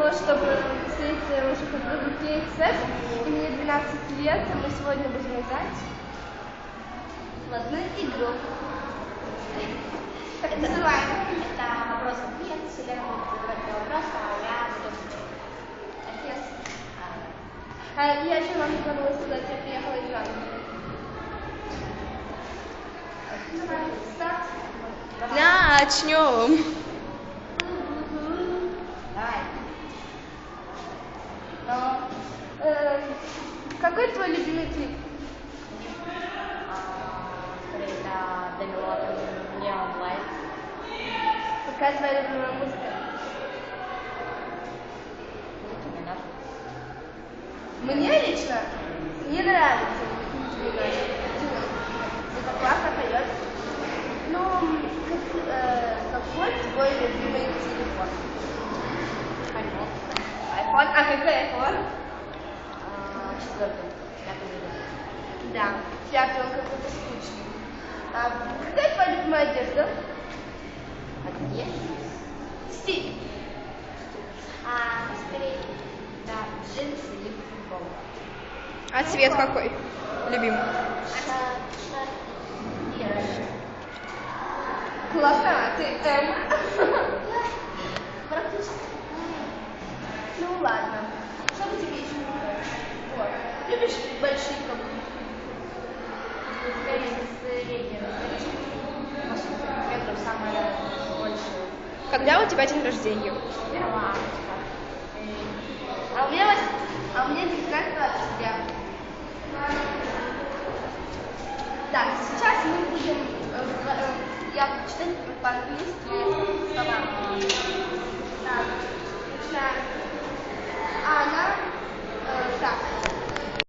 того, чтобы встретить уже подругу KXS. И мне 12 лет, и мы сегодня будем играть в одну игру. Так. Это вопрос ответ. Селена будет задавать мне вопрос, а я буду ответ. А я еще вам не забыла сказать, я приехала из. Старт. Начнем. Какой твой любимый клип? Деми Ловин, Neon Light. Какая твоя любимая музыка? Мне лично не нравится. Это классно поет. Ну, как, э, какой твой любимый телефон? iPhone. iPhone? А какой iPhone? Да, пятый он какой-то скучный. А какая твоя любимая одежда? Одежда. Стиль. А, скорее, да, джинсы или футболка. А цвет какой? Любимый. И Классно, а ты М. Практически. Ну ладно. Самое большее. Когда у тебя день рождения? Августа. А у меня, а у меня 19 октября. Так, сейчас мы будем, э, э, я буду читать по-английски слова.